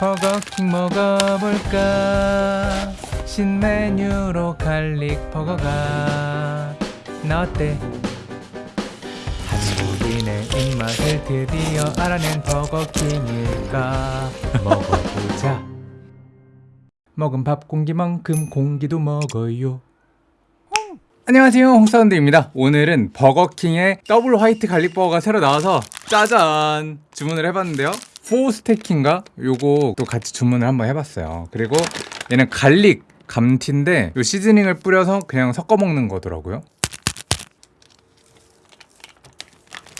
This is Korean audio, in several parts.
버거킹 먹어볼까? 신메뉴로 garlic 버거가. 나 어때? 한국인의 입맛을 드디어 알아낸 버거킹일까? 먹어보자. 먹은 밥 공기만큼 공기도 먹어요. 안녕하세요. 홍사운드입니다. 오늘은 버거킹의 더블 화이트 garlic 버거가 새로 나와서 짜잔! 주문을 해봤는데요 four stacker인가? 요거 또 같이 주문을 한번 해봤어요. 그리고 얘는 garlic 감튀인데 요 seasoning을 뿌려서 그냥 섞어 먹는 거더라고요.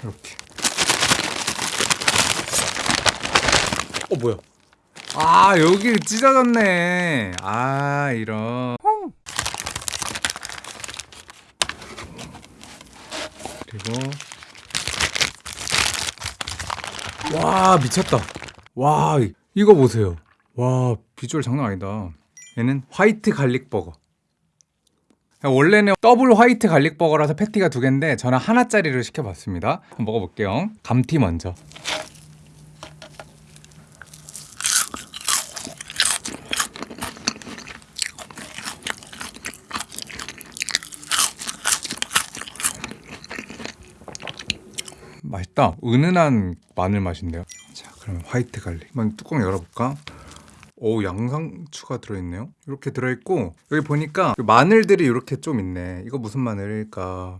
이렇게. 어 뭐야? 아 여기 찢어졌네. 아 이런. 그리고 와 미쳤다. 와 이- 이거 보세요. 와 비주얼 장난 아니다. 얘는 화이트 garlic 버거. 원래는 더블 화이트 garlic 버거라서 패티가 두 개인데 저는 하나짜리를 시켜봤습니다. 한번 먹어볼게요. 감튀 먼저 맛있다. 은은한 마늘 맛인데요. 자 그러면 화이트 garlic 한번 뚜껑 열어볼까? 오 양상추가 들어있네요. 이렇게 들어있고 여기 보니까 그 마늘들이 이렇게 좀 있네. 이거 무슨 마늘일까?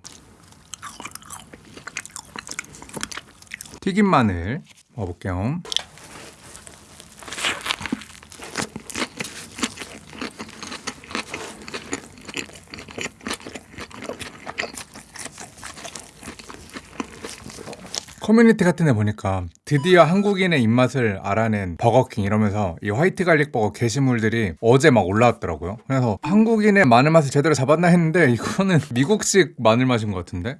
튀김 마늘. 먹어볼게요 커뮤니티 같은 데 보니까 드디어 한국인의 입맛을 알아낸 버거킹 이러면서 이 화이트 garlic 버거 게시물들이 어제 막 올라왔더라고요. 그래서 한국인의 마늘 맛을 제대로 잡았나 했는데 이거는 미국식 마늘 맛인 것 같은데?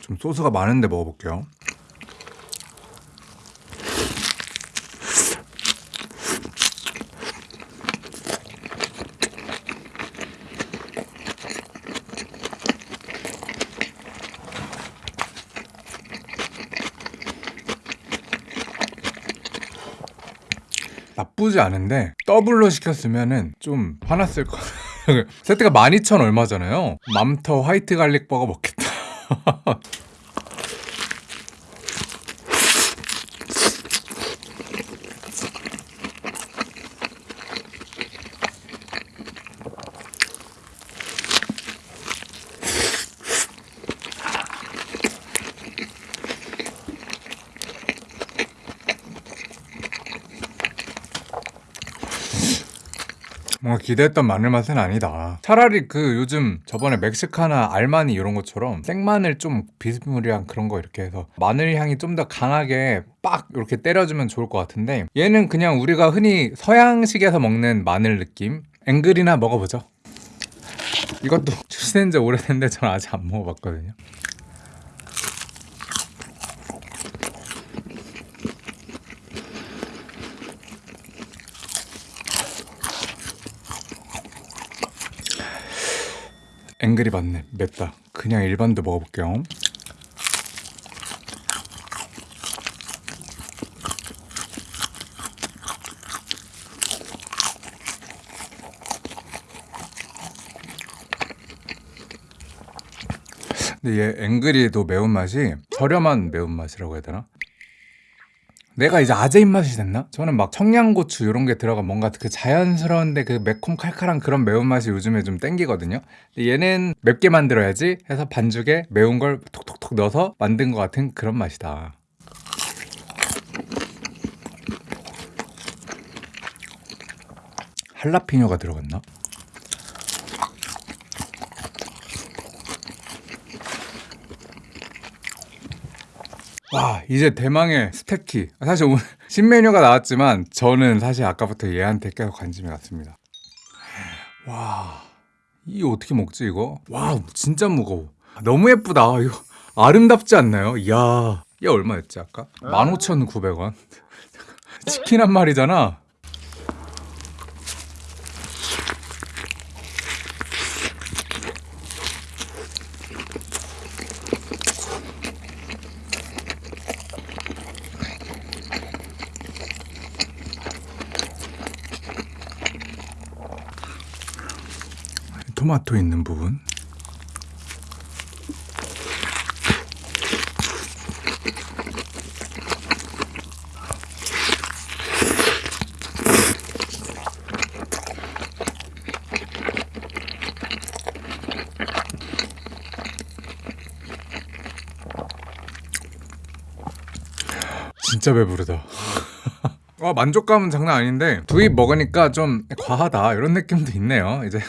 좀 소스가 많은데 먹어볼게요. 나쁘지 않은데 더블로 시켰으면은 좀 화났을 거 세트가 12,000 얼마잖아요. 맘터 화이트 갈릭 버거 먹겠다 기대했던 마늘 맛은 아니다. 차라리 그 요즘 저번에 멕시카나 알마니 이런 것처럼 생마늘 좀 비스무리한 그런 거 이렇게 해서 마늘 향이 좀 더 강하게 빡 이렇게 때려주면 좋을 것 같은데 얘는 그냥 우리가 흔히 서양식에서 먹는 마늘 느낌? 앵글이나 먹어보죠. 이것도 출시된 지 오래됐는데 저는 아직 안 먹어봤거든요. 앵글이 맞네. 맵다. 그냥 일반도 먹어볼게요. 근데 얘 앵글이도 매운맛이 저렴한 매운맛이라고 해야 되나? 내가 이제 아재 입맛이 됐나? 저는 막 청양고추 이런 게 들어가 뭔가 그 자연스러운데 그 매콤 칼칼한 그런 매운맛이 요즘에 좀 땡기거든요 근데 얘는 맵게 만들어야지 해서 반죽에 매운 걸 톡톡톡 넣어서 만든 것 같은 그런 맛이다 할라피뇨가 들어갔나? 와 이제 대망의 스테키. 사실 오늘 신메뉴가 나왔지만 저는 사실 아까부터 얘한테 계속 관심이 갔습니다. 와 이거 어떻게 먹지 이거? 와 진짜 무거워. 너무 예쁘다. 이거 아름답지 않나요? 이야 얘 얼마였지 아까? 15,900원? 치킨 한 마리잖아 토마토 있는 부분. 진짜 배부르다. 와 만족감은 장난 아닌데 두 입 먹으니까 좀 과하다 이런 느낌도 있네요. 이제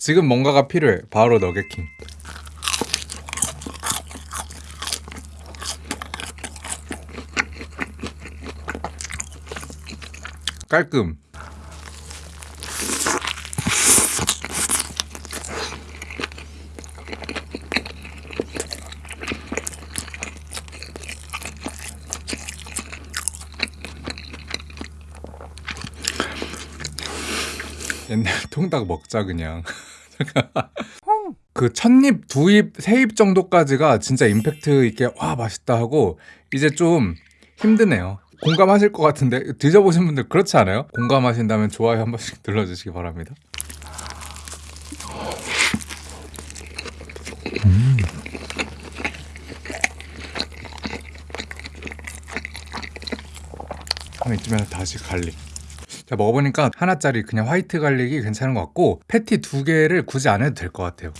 지금 뭔가가 필요해. 바로 너겟킹. 깔끔. 옛날 통닭 먹자 그냥. 그 첫입, 두입, 세입 정도까지가 진짜 임팩트 있게 와 맛있다 하고 이제 좀 힘드네요. 공감하실 것 같은데 드셔보신 분들 그렇지 않아요? 공감하신다면 좋아요 한 번씩 눌러주시기 바랍니다. 음. 한 이쯤에는 다시 garlic. 자 먹어보니까 하나짜리 그냥 화이트 garlic이 괜찮은 것 같고 패티 두 개를 굳이 안 해도 될 것 같아요.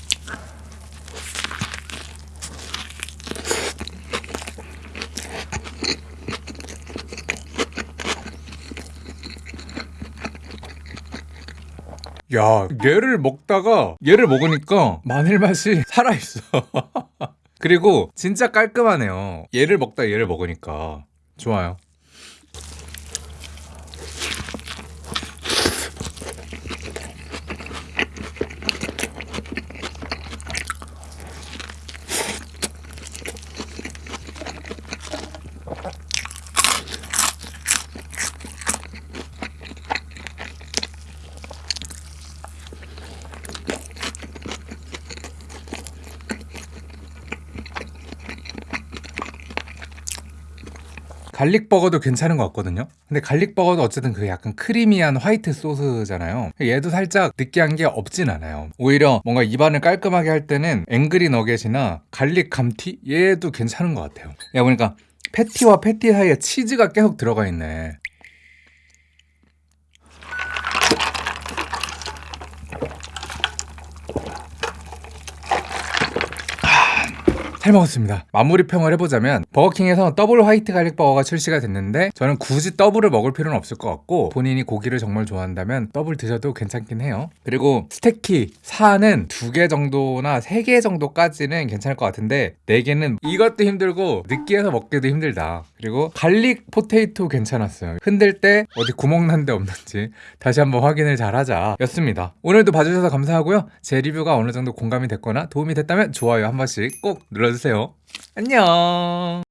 야, 얘를 먹다가 얘를 먹으니까 마늘 맛이 살아있어. 그리고 진짜 깔끔하네요. 얘를 먹다 얘를 먹으니까 좋아요. garlic 버거도 괜찮은 것 같거든요. 근데 garlic 버거도 어쨌든 그 약간 creamy한 화이트 소스잖아요. 얘도 살짝 느끼한 게 없진 않아요. 오히려 뭔가 입안을 깔끔하게 할 때는 angry 너겟이나 garlic 감튀 얘도 괜찮은 것 같아요. 야 보니까 패티와 패티 사이에 치즈가 계속 들어가 있네. 잘 먹었습니다. 마무리 평을 해보자면 버거킹에서 더블 화이트 garlic 버거가 출시가 됐는데 저는 굳이 더블을 먹을 필요는 없을 것 같고 본인이 고기를 정말 좋아한다면 더블 드셔도 괜찮긴 해요. 그리고 stacker 사는 두개 정도나 세개 정도까지는 괜찮을 것 같은데 네 개는 이것도 힘들고 느끼해서 먹기도 힘들다. 그리고 garlic potato 괜찮았어요. 흔들 때 어디 구멍 난 데 없는지 다시 한번 확인을 잘 하자 였습니다. 오늘도 봐주셔서 감사하고요. 제 리뷰가 어느 정도 공감이 됐거나 도움이 됐다면 좋아요 한 번씩 꼭 눌러 주세요. 안녕